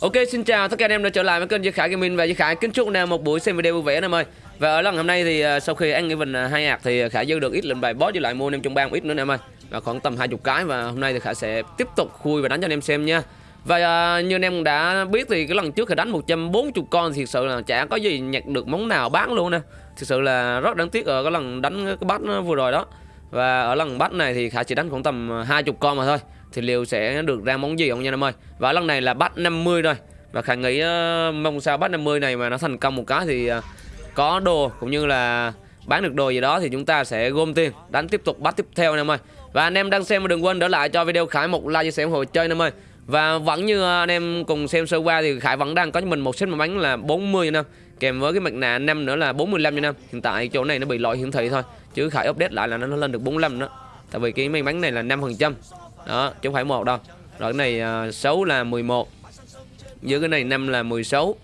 Ok xin chào tất cả anh em đã trở lại với kênh Duy Khải Gaming và Duy Khải kính chúc anh em một buổi xem video vui vẻ anh em ơi. Và ở lần hôm nay thì à, sau khi ăn cái bình hai hạt thì Khải dư được ít lệnh bài boss với lại mua anh em trong bang ít nữa anh em ơi. Và khoảng tầm 20 cái và hôm nay thì Khải sẽ tiếp tục khui và đánh cho anh em xem nha. Và uh, như anh em đã biết thì cái lần trước Khải đánh 140 con thì thực sự là chả có gì nhặt được món nào bán luôn nè. Thực sự là rất đáng tiếc ở cái lần đánh cái bát vừa rồi đó. Và ở lần bát này thì Khải chỉ đánh khoảng tầm à, 20 con mà thôi thì liệu sẽ được ra món gì không nha anh em ơi. Và lần này là bắt 50 rồi. Và khả nghĩ uh, mong sao bắt 50 này mà nó thành công một cái thì uh, có đồ cũng như là bán được đồ gì đó thì chúng ta sẽ gom tiền. Đánh tiếp tục bắt tiếp theo anh em ơi. Và anh em đang xem đừng quên đỡ lại cho video Khải một like chia sẻ ủng hộ chơi anh em ơi. Và vẫn như anh em cùng xem sơ qua thì Khải vẫn đang có cho mình một set mà bánh là 40 anh em kèm với cái mặt nạ năm nữa là 45 anh em hiện tại chỗ này nó bị lỗi hiển thị thôi. Chứ Khải update lại là nó lên được 45 nữa. Tại vì cái may mắn này là 5 phần trăm đó chứ không phải một đâu. Rồi cái này à, uh, 6 là 11 dưới cái này 5 là 16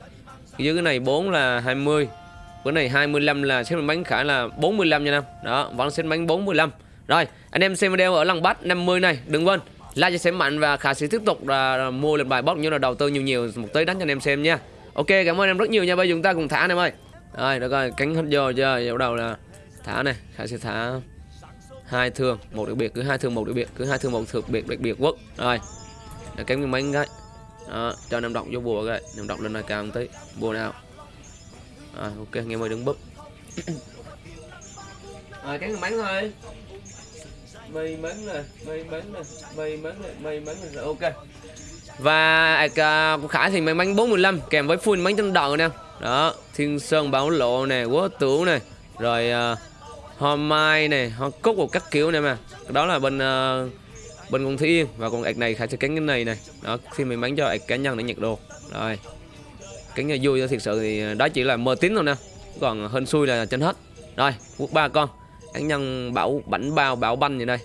dưới cái này 4 là 20 cái này 25 là xếp bánh khả là 45 nha năm đó vẫn xếp bánh 45 rồi anh em xem video ở lần bắt 50 này đừng quên like cho xem mạnh và khả sĩ tiếp tục là mua lên bài bóc như là đầu tư nhiều nhiều một tới đánh cho anh em xem nha. Ok cảm ơn em rất nhiều nha. Bây giờ chúng ta cùng thả anh em ơi. Rồi được rồi cánh hết vô chưa bắt đầu là thả này khả sĩ thả hai thương một đặc biệt cứ hai thương một đặc biệt cứ hai thương một thực biệt đặc biệt quốc. Rồi để kém cái mấy cái đó, cho năm động vô bùa cái năm động lên này cao một tí bùa nào. Rồi ok nghe mời đứng búp. Rồi cái máy thôi. May mắn nè may mắn nè may mắn nè may mắn nè rồi ok. Và à, của Khải thì may mắn 45 kèm với full bánh chân đòn nè. Đó thiên sơn bảo lộ nè quá tửu nè. Rồi uh, hoa mai này hoa cúc một các kiểu này mà. Đó là bên uh, bên con thiên. Và con ạc này khải sẽ cánh cái này này đó khi mình bán cho ạc cá nhân để nhận đồ. Rồi. Cánh vui thiệt sự thì ờ, đó chỉ là mơ tín thôi nè. Còn hên xui là trên hết. Rồi quốc ba con. Cá nhân bảo bảnh bao bảo banh vậy đây.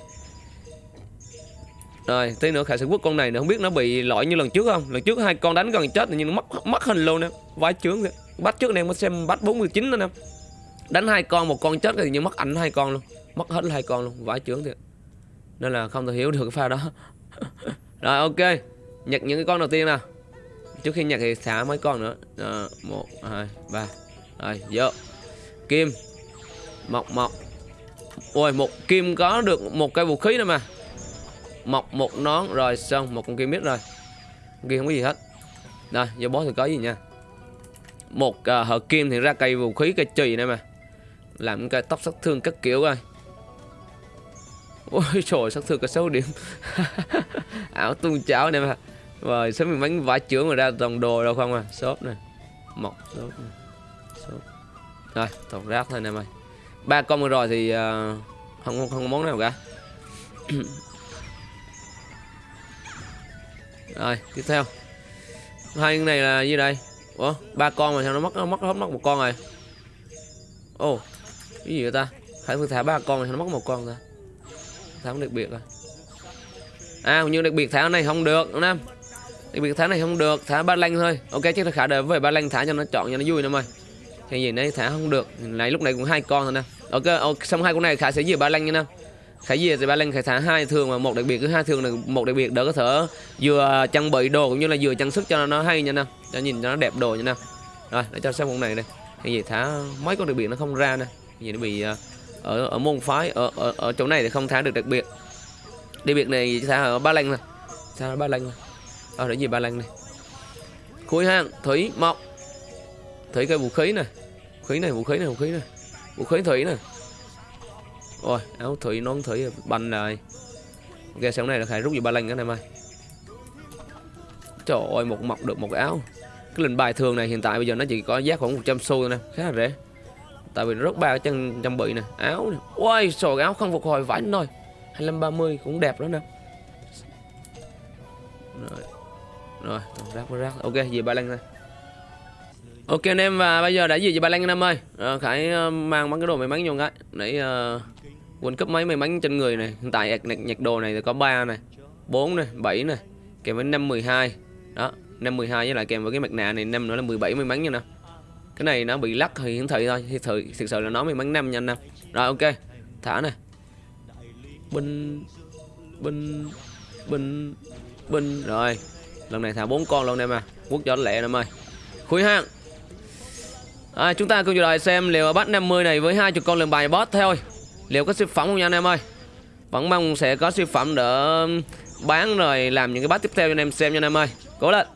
Rồi tí nữa khải sẽ quốc con này nữa không biết nó bị lỗi như lần trước không? Lần trước hai con đánh gần chết nhưng nó mất mất hình luôn nè. Vái chướng kìa bắt trước này mới xem bắt 49 nữa nè đánh hai con một con chết thì như mất ảnh hai con luôn. Mất hết hai con luôn vãi chướng thiệt. Nên là không thể hiểu được cái pha đó. Rồi ok. Nhặt những cái con đầu tiên nào. Trước khi nhặt thì xả mấy con nữa. À, một hai ba. Rồi vô. Kim. Mọc mọc ôi một kim có được một cây vũ khí nữa mà. Mọc một nón. Rồi xong. Một con kim biết rồi. Con không có gì hết. Rồi vô bó thì có gì nha. Một à, uh, hợp kim thì ra cây vũ khí cây chì này mà làm cái tóc sát thương các kiểu coi. Ôi trời sát thương có 6 điểm. Ảo tung cháo này mà. Rồi sớm mình bánh vải trưởng mà ra toàn đồ đâu không à? Shop này mọc shop này shop rồi toàn rác thôi nè mày. Ba con rồi thì uh, không không không món nào cả. Rồi tiếp theo. Hai cái này là gì đây? Ủa ba con mà sao nó mất nó mất hết mất một con rồi? Ồ. oh, cái gì vậy ta? Phải phương thả ba con thì nó mất một con ta. Thả đặc biệt rồi à, à như đặc biệt thả này không được nam đặc biệt thả này không được thả ba lanh thôi. Ok chứ khả đời về ba lanh thả cho nó chọn cho nó vui nữa mày. Thì gì nãy thả không được này lúc này cũng hai con rồi nè. Ok, ok xong hai con này khả sẽ dìa ba lanh nha nè. khả dìa thì ba lanh khả thả hai thường mà một đặc biệt cứ hai thường là một đặc biệt đỡ có thể vừa trang bị đồ cũng như là vừa trang sức cho nó hay nha nè, cho nhìn cho nó đẹp đồ nha nè. rồi để cho xem con này đây Thì gì thả mấy con đặc biệt nó không ra nè gì nó bị ờ, ở ở môn phái ở ở, ở chỗ này thì không thả được đặc biệt. Đặc biệt này thả ở ba lanh này. Thả ở ba lanh này. Ở để gì ba lanh này? Khối hang thủy mộc. Thủy cây vũ khí này khí này vũ khí này vũ khí này. Vũ khí thủy này rồi áo thủy nón thủy banh này. Ok sau này là phải rút gì ba lanh cái này mai. Trời ơi một mọc được một cái áo. Cái lệnh bài thường này hiện tại bây giờ nó chỉ có giá khoảng 100 xu thôi nè. Khá là rẻ tại vì nó rất ba chân trang bị nè. Áo nè. Ôi sò áo không phục hồi vải thôi. 2530 cũng đẹp đó nè. Rồi. Rồi rác rác ok về ba lăng thôi ok anh em và bây giờ đã gì về ba lăng anh em ơi. À, khải ờ, mang mấy cái đồ may mắn vô cái. Nãy uh, quên cấp mấy may mắn trên người này. Hiện tại nhặt, nhặt đồ này thì có 3 này 4 này 7 này. Kèm với 5 12 đó 5 12 với lại kèm với cái mặt nạ này năm nữa là 17 may mắn nha nè cái này nó bị lắc thì hiển thị thôi. Thì thực, thực sự là nó may bắn năm nhanh năm rồi ok. Thả này binh binh binh binh. Rồi. Lần này thả bốn con luôn em à. Quốc cho lẹ em ơi. Khui hang. À, chúng ta cùng chờ đợi xem liệu bắt 50 này với hai chục con lần bài boss thôi. Liệu có siêu phẩm không nha anh em ơi? Vẫn mong sẽ có siêu phẩm để bán rồi làm những cái bát tiếp theo cho anh em xem nha anh em ơi. Cố lên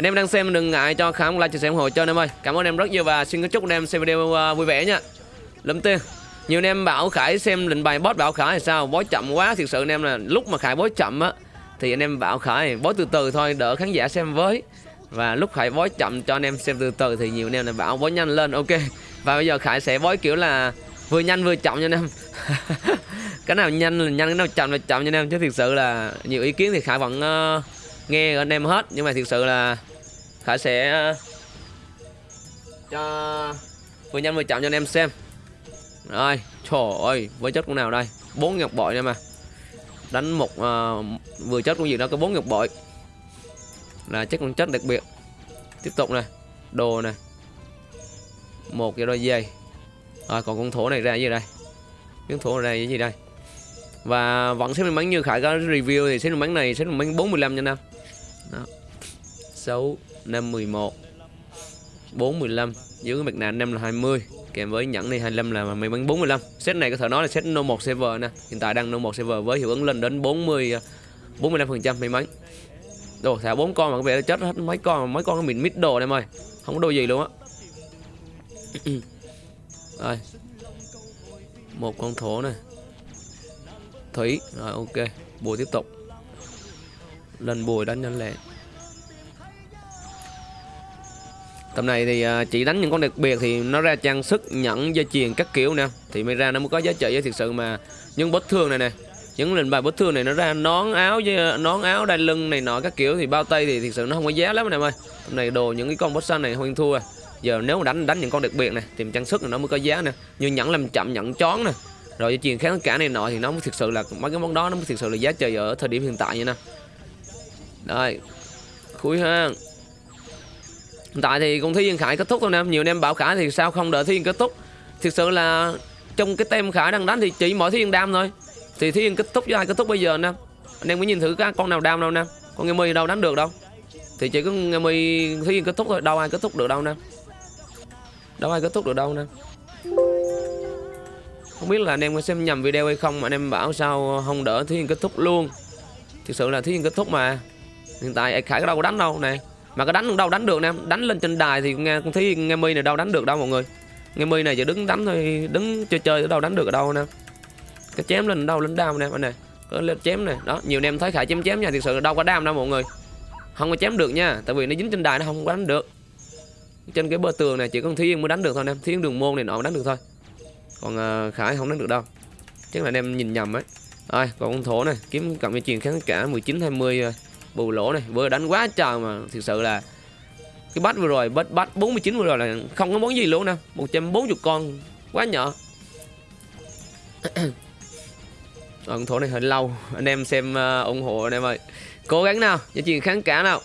anh em đang xem đừng ngại cho khám like chia sẻ ủng hộ cho anh em ơi. Cảm ơn em rất nhiều và xin chúc anh em xem video uh, vui vẻ nha. Lâm tiên nhiều anh em bảo khải xem lệnh bài boss bảo khải là sao? Bói chậm quá thực sự anh em là lúc mà khải bói chậm á thì anh em bảo khải bói từ từ thôi đỡ khán giả xem với. Và lúc khải bói chậm cho anh em xem từ từ thì nhiều anh em là bảo bói nhanh lên ok. Và bây giờ khải sẽ bói kiểu là vừa nhanh vừa chậm nha anh em. Cái nào nhanh là nhanh cái nào chậm là chậm nha anh em chứ thực sự là nhiều ý kiến thì khải vẫn uh, nghe anh em hết. Nhưng mà thực sự là khải sẽ ờ, cho vừa nhanh vừa chậm cho anh em xem. Rồi trời ơi với chất con nào đây? Bốn ngọc bội nha mà. Đánh một uh, vừa chất con gì đó có bốn ngọc bội. Là chất con chất đặc biệt. Tiếp tục này đồ này một cái đôi dây rồi còn con thổ này ra gì đây? Miếng thổ này ra cái gì đây? Và vẫn xếp bánh như khải có review thì xếp bánh này xếp bánh 45 nha nam đó. 6 5 11 4 15 dưới cái mặt nạ 5 là 20 kèm với nhẫn này 25 là may bắn 45 set này có thể nói là set no 1 server nè, hiện tại đang no 1 server với hiệu ứng lên đến 40 45 phần trăm may mắn. Đồ, thả bốn con mà có vẻ là chết hết mấy con mấy con mình mít đồ em ơi không có đồ gì luôn á. Rồi, một con thổ này thủy, rồi ok, bùi tiếp tục. Lần bùi đánh nhanh lẹ. Tầm này thì à, chỉ đánh những con đặc biệt thì nó ra trang sức nhẫn, dây chuyền các kiểu nè. Thì mới ra nó mới có giá trị với thực sự mà. Những bất thương này nè, những lệnh bài bất thương này nó ra nón áo với à, nón áo đai lưng này nọ các kiểu thì bao tay thì thực sự nó không có giá lắm anh em ơi. Tầm này đồ những cái con boss xanh này không thua. À. giờ nếu mà đánh đánh những con đặc biệt này, tìm trang sức này nó mới có giá nè. Như nhẫn làm chậm, nhẫn chón nè. Rồi dây chuyền kháng cả này nọ thì nó mới thực sự là, mấy cái món đó nó mới thực sự là giá trị ở thời điểm hiện tại như nè. Đây khui ha Hiện tại thì cũng thi Yên Khải kết thúc thôi nè, Nhiều anh em bảo Khải thì sao không đợi thi Yên kết thúc. Thực sự là trong cái tem Khải đang đánh thì chỉ mỗi thi Yên đam thôi. Thì thi Yên kết thúc với ai kết thúc bây giờ nè? Anh em mới nhìn thử các con nào đam đâu nè. Con Nghe Mi đâu đánh được đâu. Thì chỉ có Nghe Mi thi Yên kết thúc thôi, Đâu ai kết thúc được đâu nè. Đâu ai kết thúc được đâu nè. Không biết là anh em có xem nhầm video hay không Mà anh em bảo sao không đỡ thi Yên kết thúc luôn. Thực sự là thi Yên kết thúc mà. Hiện tại Khải đâu có đánh đâu nè mà có đánh đâu đánh được nè đánh lên trên đài thì nghe cũng thấy nghe mi này đâu đánh được đâu mọi người. Nghe mi này chỉ đứng đánh thôi đứng chơi chơi ở đâu đánh được ở đâu nè. Cái chém lên đâu lên đam nè anh này. Có lên chém này đó nhiều anh em thấy khải chém chém nha thực sự đâu có đam đâu mọi người. Không có chém được nha tại vì nó dính trên đài nó không có đánh được. Trên cái bờ tường này chỉ có thiên mới đánh được thôi em thiên đường môn này nó đánh được thôi. Còn uh, khải không đánh được đâu. Chắc là anh em nhìn nhầm ấy. Ai còn con thổ này kiếm cộng với truyền kháng cả 19 20 uh, bù lỗ này. Vừa đánh quá trời mà thực sự là cái bắt vừa rồi bắt bắt 49 vừa rồi là không có món gì luôn nè 140 con quá nhỏ. Con thổ này hơi lâu. Anh em xem uh, ủng hộ anh em ơi. Cố gắng nào giá trị kháng cả nào.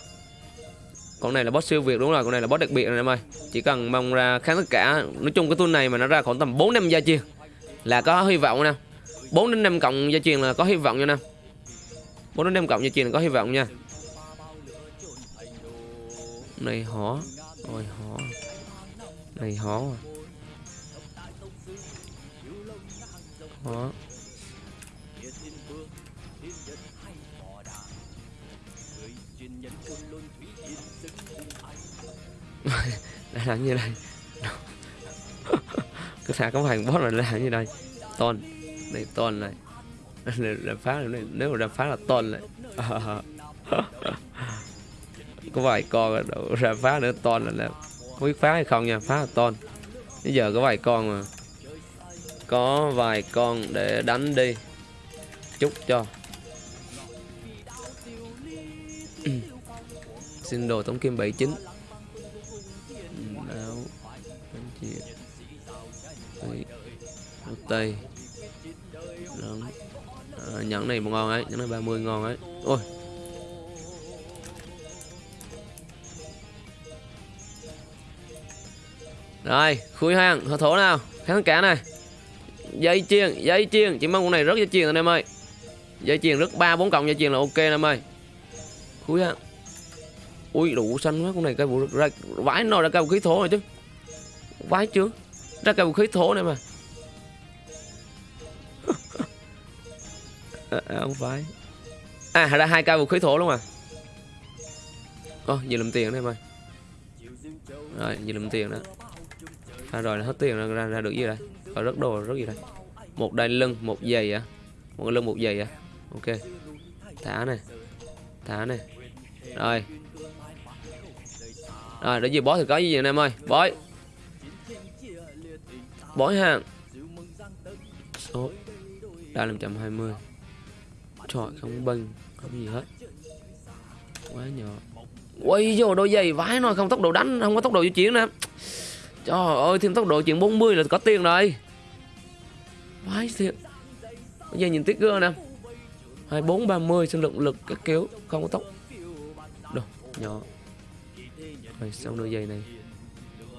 Con này là boss siêu việt đúng rồi con này là boss đặc biệt anh em ơi. Chỉ cần mong ra kháng tất cả. Nói chung cái tuần này mà nó ra khoảng tầm 4 năm gia chiên là có hy vọng nè. 4 đến 5 cộng gia truyền là có hy vọng nha nè bốn đến 5 cộng như truyền là có hy vọng nha. Này, hó. Ôi, hó. Này, hó. Hó. Đã làm như này. Cứ thả cái hàng boss là làm như đây ton này ton này. làm phá này nếu mà làm phá là ton này có vài con ra phá nữa tôn là, là không biết phá hay không nha phá là tôn bây giờ có vài con mà. Có vài con để đánh đi. Chúc cho. Xin đồ tống kim 79 áo tây. À, nhẫn này một ngon ấy nhẫn này 30 ngon ấy. Ôi. Rồi, khui hoang, hở thổ nào? Kháng cả này. Dây chiên, dây chiên. Chỉ mong con này rất dây chiên anh em ơi. Dây chiên rất ba bốn cộng dây chiên là ok anh em ơi. Khui hoang ui đủ xanh quá con này cây vũ ra vãi nó ra cây vũ khí thổ rồi chứ. Vãi chưa? Ra cây vũ khí thổ này mà. À, à, không phải. À ra hai cây vũ khí thổ luôn à. Ồ, giờ làm tiền đây mày. Rồi giờ làm tiền đó à, rồi là hết tiền ra, ra, ra được gì đây có rất đồ rất gì đây một đai lưng một giày à? Một lưng một giày à? Ok. Thả này thả này rồi. Rồi để gì bói thì có gì anh em ơi? Bói. Bói hàng. Số. Đa 520 trời không bình không gì hết. Quá nhỏ. Quay vô đôi giày vái nó, không tốc độ đánh, không có tốc độ di chuyển nè. Trời ơi, thêm tốc độ chuyển 40 là có tiền rồi. Vái thiệt. Bây giờ nhìn tiết gương nè 24 30 sinh lượng lực các kiểu, không có tốc. Đâu nhỏ. Rồi, xong đôi giày này.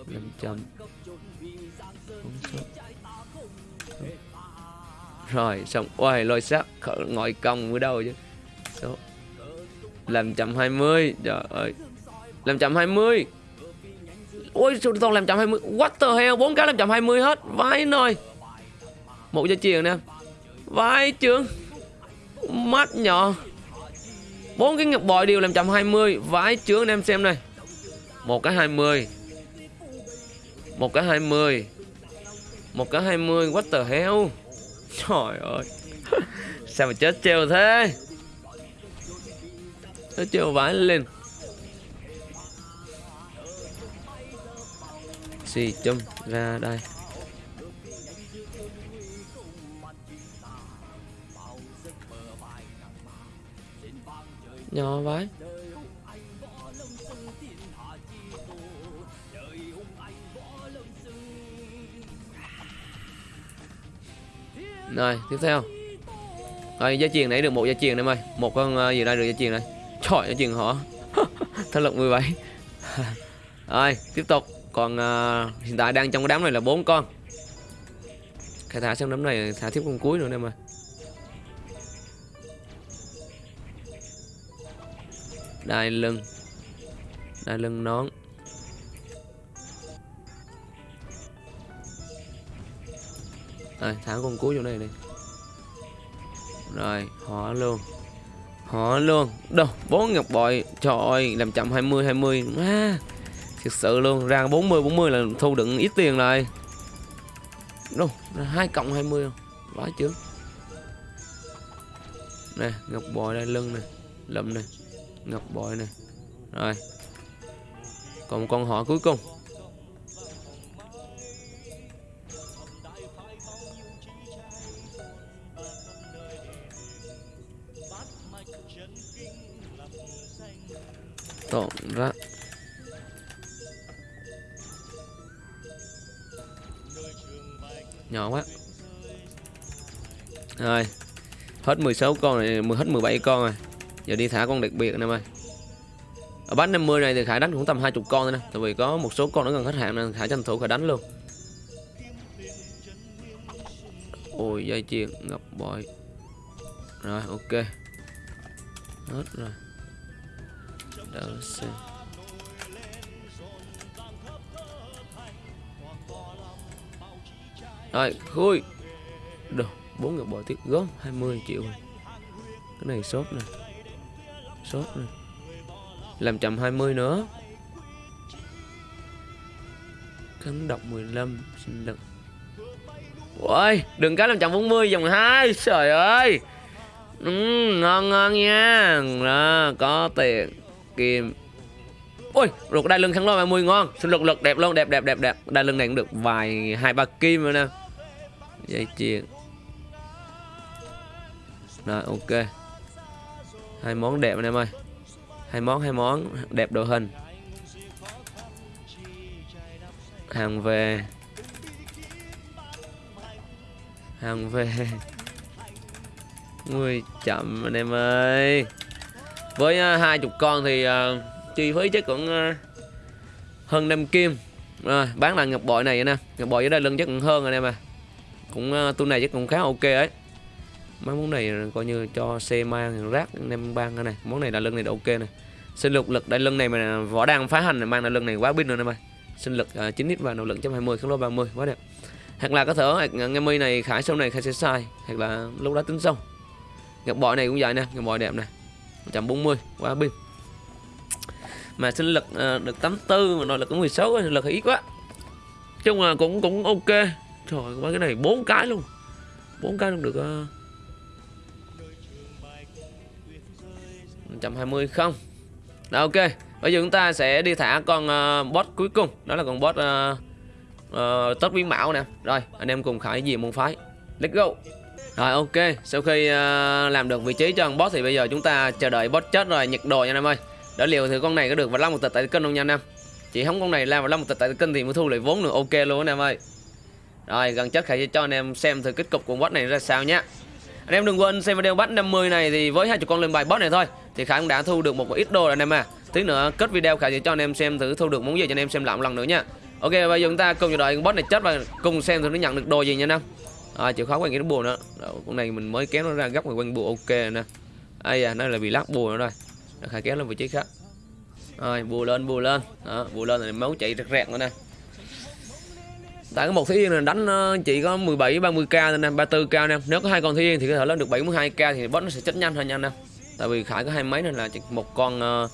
500 rồi, xong oai lôi sắt ngồi cong ở đâu chứ? Số làm trăm hai mươi, trời ơi. Làm trăm hai mươi. Ôi sao toàn làm trăm hai mươi? What the hell? Bốn cái làm trăm hai mươi hết. Vãi nồi. Một dây chuyền nè. Vãi trường mắt nhỏ. Bốn cái ngọc bội đều làm trăm hai mươi. Vãi trường em xem này. Một cái hai mươi. Một cái hai mươi. Một cái hai mươi. What the hell? Trời ơi. Sao mà chết treo thế? Nó treo vãi lên. Xì chum ra đây. Nhỏ vãi. Rồi tiếp theo. Rồi gia truyền nãy được một gia truyền em ơi. Một con uh, gì đây được gia truyền này trời gia truyền họ thân lực 17 rồi tiếp tục. Còn uh, hiện tại đang trong cái đám này là bốn con. Khai thả xem đám này thả tiếp con cuối nữa em ơi. Đai lưng. Đai lưng nón. Rồi thả con cuối vô đây đi. Rồi họ luôn. Họ luôn. Đâu bốn ngọc bội. Trời ơi làm chậm 20 20 à, thực sự luôn. Ra 40 40 là thu đựng ít tiền rồi. Đâu hai cộng 20 không? Quá chứ nè ngọc bội đây lưng nè lụm nè ngọc bội nè. Rồi. Còn một con họ cuối cùng. Tổng ra nhỏ quá. Rồi, hết 16 con này hết 17 con rồi. Giờ đi thả con đặc biệt anh em ơi. Ở bán 50 này thì khải đánh cũng tầm 20 con thôi nè, tại vì có một số con nó gần hết hạn nên khải tranh thủ khải đánh luôn. Ôi, dây chuyền ngập bội. Rồi, ok hết rồi. Đỡ xem rồi, khui. Được bốn ngọc bội tiếp góp 20 triệu rồi. Cái này sốt nè. Sốt nè. Làm chậm 20 nữa. Kháng độc 15 sinh lực ôi đừng cá làm chậm 40 dòng 2 trời ơi ừ, ngon ngon nha. Đó, có tiền kim. Ôi ruột đai lưng kháng lôi 30 ngon. Xin lực lực đẹp luôn đẹp đẹp đẹp đẹp. Đai lưng này cũng được vài hai ba kim rồi nè. Dây chuyền. Rồi ok. Hai món đẹp anh em ơi. Hai món hai món đẹp đồ hình. Hàng về. Hàng về. Ui chậm anh em ơi. Với uh, hai chục con thì uh, chi phí chắc cũng uh, hơn 5 kim. Rồi, Bán là ngọc bội này nè. Ngọc bội ở đây lưng chắc cũng hơn anh em à. Cũng uh, tu này chắc cũng khá ok ấy. Mấy món này coi như cho xe mang rác anh em ban cái này. Món này là lưng này là ok này sinh lực lực đây lưng này mà vỏ đang phá hành mang là lưng này quá pin rồi anh em ơi sinh lực uh, 9 x và nỗ lực 20 kháng lô 30 quá đẹp. Hoặc là có thể hoặc nghe mi này khải sau này khai sẽ sai. Hoặc là lúc đó tính sau ngọc bội này cũng vậy nè ngọc bội đẹp này 140 quá pin. Mà sinh lực uh, được 84 mà nội lực cũng 16 sinh lực ít quá. Chung là cũng cũng ok. Trời ơi cái này bốn cái luôn. Bốn cái luôn được à. uh, 120 không? Đó ok. Bây giờ chúng ta sẽ đi thả con uh, boss cuối cùng. Đó là con boss uh, uh, tất biến mạo nè. Rồi anh em cùng khải gì môn phái. Let's go rồi ok. Sau khi uh, làm được vị trí cho con boss thì bây giờ chúng ta chờ đợi boss chết rồi nhặt đồ nha anh em ơi. Để liều thì con này có được và lắm một tịch tại kênh không nha anh em chỉ không con này làm và lắm một tịch tại kênh thì mới thu lại vốn được ok luôn anh em ơi. Rồi gần chết khải cho anh em xem thử kết cục của boss này ra sao nhé. Anh em đừng quên xem video bắt 50 này thì với hai chục con lên bài boss này thôi thì khải cũng đã thu được một ít đồ rồi anh em à. Tí nữa kết video khải sẽ cho anh em xem thử thu được món gì cho anh em xem lại một lần nữa nha. Ok bây giờ chúng ta cùng chờ đợi con boss này chết và cùng xem thử nó nhận được đồ gì nha anh em à, chịu khó quanh cái bùa nữa. Con này mình mới kéo nó ra góc ngoài quanh bùa ok nè. Ai à nó là bị lắc bùa nữa rồi. Nó khải kéo lên vị trí khác. Rồi bùa lên bùa lên. Đó, bùa lên thì máu chạy rẹt rẹt nữa nè. Tại có một thí yên là đánh ờ, chỉ có 17 30k thôi nè 34k nè. Nếu có hai con thí yên thì có thể lên được 72k thì boss nó sẽ chết nhanh hơn nha nè. Tại vì khải có hai mấy nên là chỉ một con uh,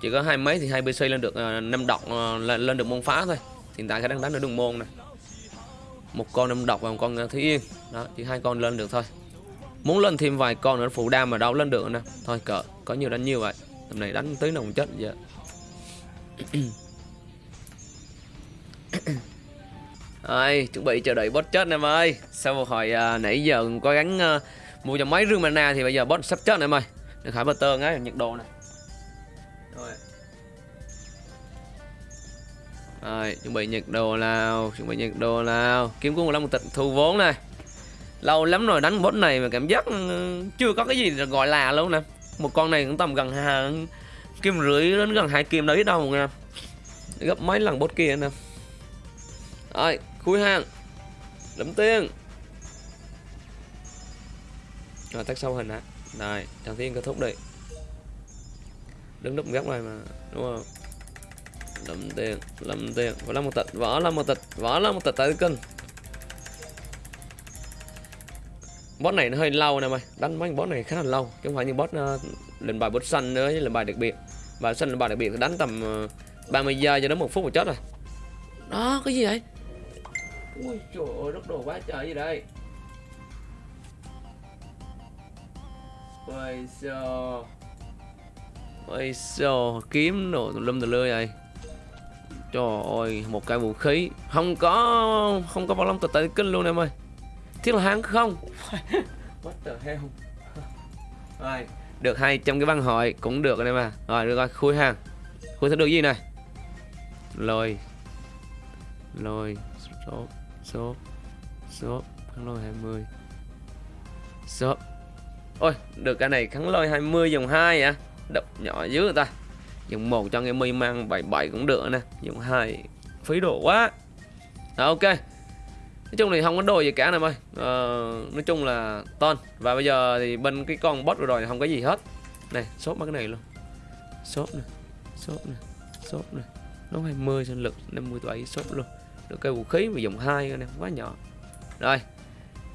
chỉ có hai mấy thì hai pc lên được uh, năm độc uh, lên, lên được môn phá thôi. Hiện tại khải đang đánh ở đường môn này một con đâm độc và một con ờ, thứ yên. Đó chỉ hai con lên được thôi. Muốn lên thêm vài con nữa phụ đam mà đâu lên được nè. Thôi cỡ có nhiều đánh nhiều vậy. Tầm này đánh tới nồng chết vậy. Ai chuẩn bị chờ đợi boss chết em ơi. Sau một hồi à, nãy giờ cố gắng à, ờ, mua cho mấy rương mana thì bây giờ boss sắp chết em ơi. Được bơ tơ ngay nhiệt độ này Rồi. Rồi, chuẩn bị nhiệt đồ nào? Chuẩn bị nhiệt đồ nào? Kiếm cuốn 15 tịch thu vốn này. Lâu lắm rồi đánh boss này mà cảm giác ừ, chưa có cái gì gọi là luôn nè. Một con này cũng tầm gần hàng kim rưỡi đến gần hai kim đấy đâu nha. Gấp mấy lần boss kia nè. Rồi, khui hàng. Lấm tiên Rồi, tắt sâu hình á Rồi, thằng tiên kết thúc đi. Đứng đúc góc này mà Đúng không? Lâm tiền, lâm tiền Võ là một tịch, võ là một tịch Võ là một tịch tại cân. Boss này nó hơi lâu nè mày. Đánh mấy boss này khá là lâu. Chứ không phải như boss uh, ờ, lệnh bài boss xanh nữa với lệnh bài đặc biệt. Bài xanh lệnh bài đặc biệt thì đánh tầm ờ, uh, 30 giây cho đến một phút một chết rồi. Đó, cái gì vậy? Ui trời ơi, rất đồ quá trời gì đây? Ôi sao Ôi sao Kiếm đồ tùm lum tùm lưa vậy? Trời ơi Một cái vũ khí. Không có Không có bao lông tật tại kinh luôn em ơi. Thiết là hắn không? What the hell? Rồi Được 200 cái băng hội Cũng được anh em à. Rồi được rồi Khui hàng Khui sẽ được gì này Lôi. Lôi Số Số Số Kháng lôi 20 Số. Ôi được cái này kháng lôi 20 dòng 2 à. Đập nhỏ dưới người ta dùng một cho nghe mi mang 77 cũng được nè. Dùng hai Phí đồ quá. Đó ok. Nói chung thì không có đồ gì cả nè ơi ờ, Nói chung là ton. Và bây giờ thì bên cái con boss rồi không có gì hết. Này sốt mấy cái này luôn. Sốt này Sốt này Sốt này Nó 20 sinh lực 57 sốt luôn. Được cái vũ khí mà dùng hai nè Quá nhỏ. Rồi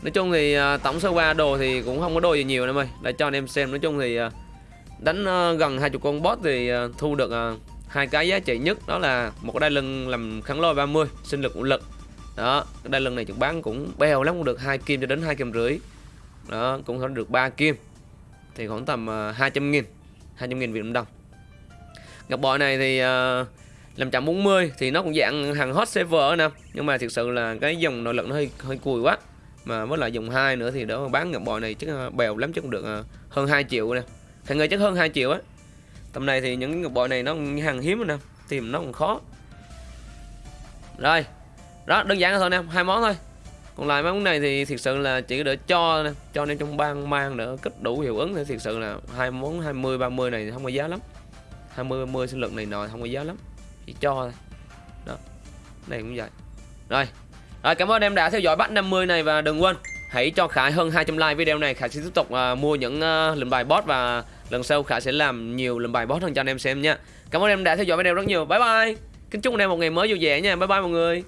Nói chung thì à, tổng sơ qua đồ thì cũng không có đồ gì nhiều em ơi Để cho anh em xem. Nói chung thì uh, đánh uh, gần 20 con boss thì uh, thu được uh, hai cái giá trị nhất đó là một đai lưng làm kháng lôi 30 sinh lực vũ lực. Đó đai lưng này chúng bán cũng bèo lắm cũng được hai kim cho đến hai kim rưỡi. Đó cũng có được 3 kim thì khoảng tầm hai 200 nghìn 200 nghìn Việt Nam đồng. Ngọc bội này thì uh, làm chậm 40 thì nó cũng dạng hàng hot server nè nhưng mà thực sự là cái dòng nội lực nó hơi hơi cùi quá. Mà với lại dòng hai nữa thì đó bán ngọc bội này chắc bèo lắm chắc cũng được uh, hơn 2 triệu nè thằng người chắc hơn 2 triệu á. Tầm này thì những ngọc bội này nó hàng hiếm rồi nè, tìm nó còn khó. Rồi, đó, đơn giản thôi nè, hai món thôi. Còn lại món này thì thực sự là chỉ để cho nè, cho nên trong ban mang nữa kích đủ hiệu ứng thì thực sự là hai món 20 30 này không có giá lắm. 20 30 sinh lực này nọ không có giá lắm, chỉ cho thôi. Đó, này cũng vậy. Rồi rồi, cảm ơn em đã theo dõi bắt 50 này và đừng quên hãy cho Khải hơn 200 like video này. Khải sẽ tiếp tục uh, mua những à, uh, lệnh bài boss và lần sau Khải sẽ làm nhiều lệnh bài boss hơn cho anh em xem nha. Cảm ơn em đã theo dõi video rất nhiều. Bye bye. Kính chúc anh em một ngày mới vui vẻ nha. Bye bye mọi người.